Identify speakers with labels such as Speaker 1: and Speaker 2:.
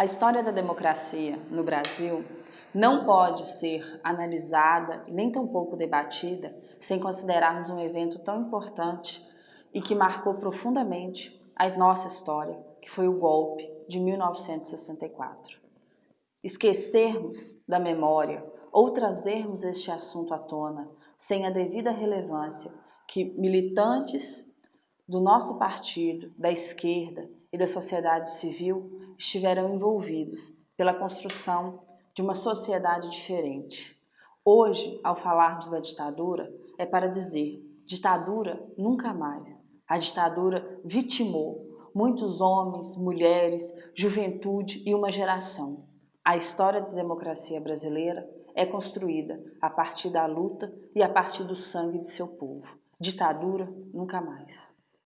Speaker 1: A história da democracia no Brasil não pode ser analisada nem tampouco debatida sem considerarmos um evento tão importante e que marcou profundamente a nossa história, que foi o golpe de 1964. Esquecermos da memória ou trazermos este assunto à tona sem a devida relevância que militantes do nosso partido, da esquerda e da sociedade civil estiveram envolvidos pela construção de uma sociedade diferente. Hoje, ao falarmos da ditadura, é para dizer, ditadura nunca mais. A ditadura vitimou muitos homens, mulheres, juventude e uma geração. A história da democracia brasileira é construída a partir da luta e a partir do sangue de seu povo. Ditadura nunca mais.